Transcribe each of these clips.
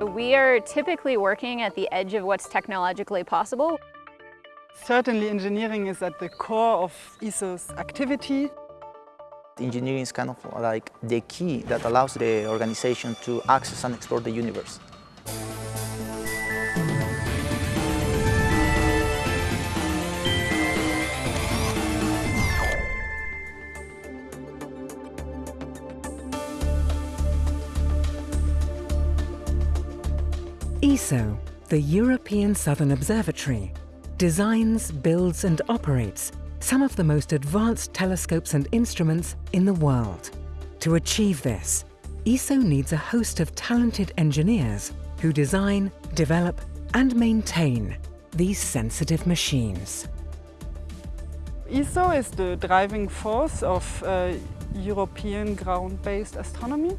We are typically working at the edge of what's technologically possible. Certainly engineering is at the core of ESO's activity. Engineering is kind of like the key that allows the organization to access and explore the universe. ESO, the European Southern Observatory, designs, builds and operates some of the most advanced telescopes and instruments in the world. To achieve this, ESO needs a host of talented engineers who design, develop and maintain these sensitive machines. ESO is the driving force of uh, European ground-based astronomy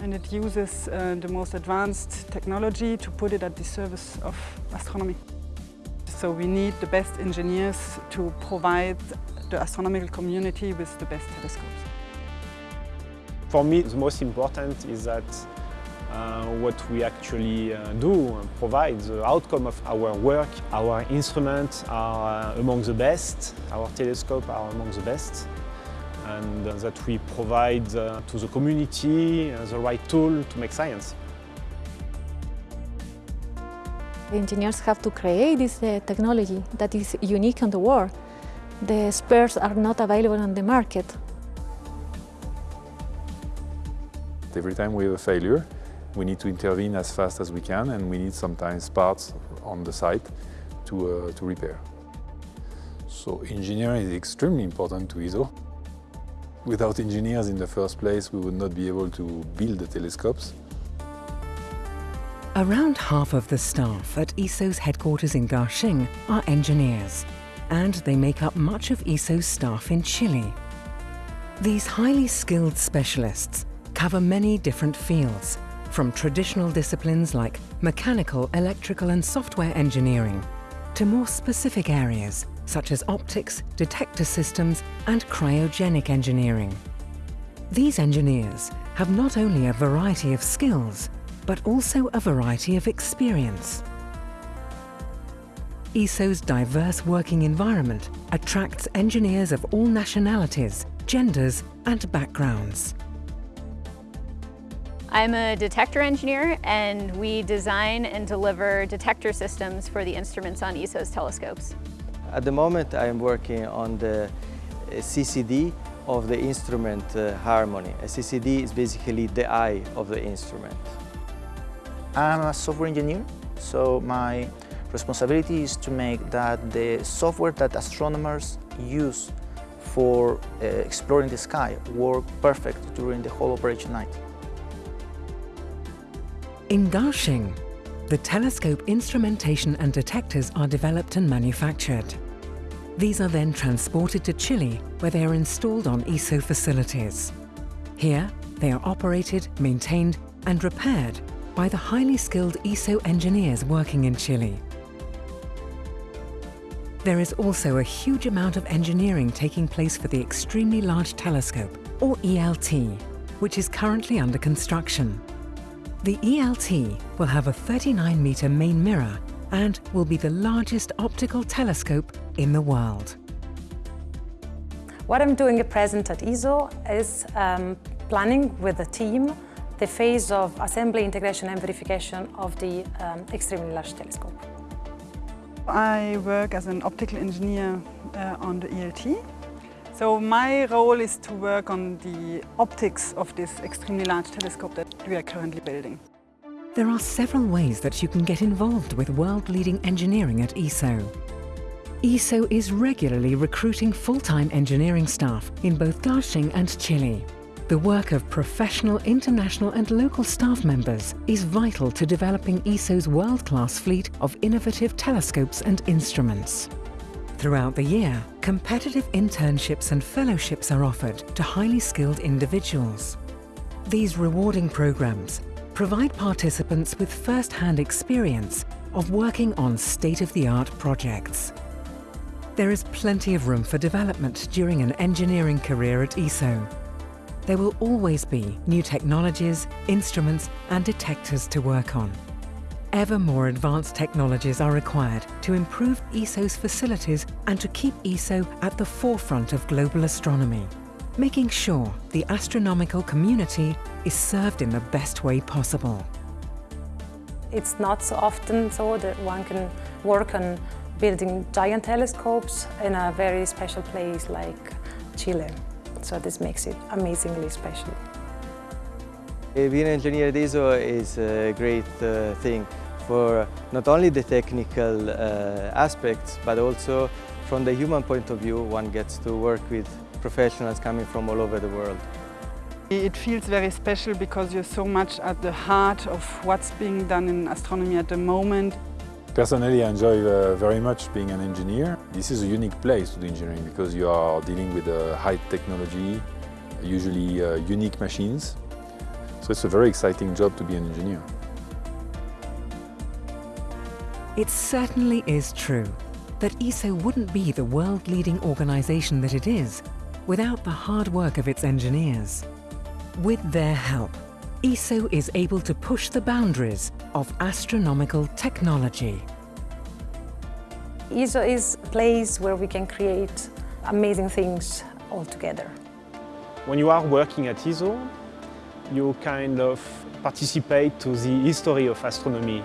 and it uses uh, the most advanced technology to put it at the service of astronomy. So we need the best engineers to provide the astronomical community with the best telescopes. For me, the most important is that uh, what we actually uh, do and provide, the outcome of our work. Our instruments are uh, among the best, our telescopes are among the best, and that we provide uh, to the community uh, the right tool to make science. The engineers have to create this uh, technology that is unique in the world. The spares are not available on the market. Every time we have a failure, we need to intervene as fast as we can and we need sometimes parts on the site to, uh, to repair. So engineering is extremely important to ESO. Without engineers in the first place, we would not be able to build the telescopes. Around half of the staff at ESO's headquarters in Garching are engineers, and they make up much of ESO's staff in Chile. These highly skilled specialists cover many different fields, from traditional disciplines like mechanical, electrical and software engineering, to more specific areas such as optics, detector systems and cryogenic engineering. These engineers have not only a variety of skills, but also a variety of experience. ESO's diverse working environment attracts engineers of all nationalities, genders and backgrounds. I'm a detector engineer and we design and deliver detector systems for the instruments on ESO's telescopes. At the moment I am working on the uh, CCD of the instrument uh, HARMONI. A CCD is basically the eye of the instrument. I'm a software engineer, so my responsibility is to make that the software that astronomers use for uh, exploring the sky work perfect during the whole operation night. In Garching, the telescope instrumentation and detectors are developed and manufactured. These are then transported to Chile, where they are installed on ESO facilities. Here, they are operated, maintained and repaired by the highly skilled ESO engineers working in Chile. There is also a huge amount of engineering taking place for the Extremely Large Telescope, or ELT, which is currently under construction. The ELT will have a 39-metre main mirror and will be the largest optical telescope in the world. What I'm doing at present at ESO is um, planning with the team the phase of assembly, integration and verification of the um, extremely large telescope. I work as an optical engineer uh, on the ELT. So my role is to work on the optics of this extremely large telescope that we are currently building. There are several ways that you can get involved with world-leading engineering at ESO. ESO is regularly recruiting full-time engineering staff in both Garching and Chile. The work of professional, international and local staff members is vital to developing ESO's world-class fleet of innovative telescopes and instruments. Throughout the year, competitive internships and fellowships are offered to highly skilled individuals. These rewarding programs provide participants with first-hand experience of working on state-of-the-art projects. There is plenty of room for development during an engineering career at ESO, there will always be new technologies, instruments and detectors to work on. Ever more advanced technologies are required to improve ESO's facilities and to keep ESO at the forefront of global astronomy, making sure the astronomical community is served in the best way possible. It's not so often so that one can work on building giant telescopes in a very special place like Chile. So this makes it amazingly special. Uh, Being an engineer at ESO is a great uh, thing for not only the technical uh, aspects, but also from the human point of view, one gets to work with professionals coming from all over the world. It feels very special because you're so much at the heart of what's being done in astronomy at the moment. Personally, I enjoy uh, very much being an engineer. This is a unique place to do engineering because you are dealing with uh, high technology, usually uh, unique machines. So it's a very exciting job to be an engineer. It certainly is true that ESO wouldn't be the world-leading organisation that it is without the hard work of its engineers. With their help, ESO is able to push the boundaries of astronomical technology. ESO is a place where we can create amazing things all together. When you are working at ESO, you kind of participate to the history of astronomy.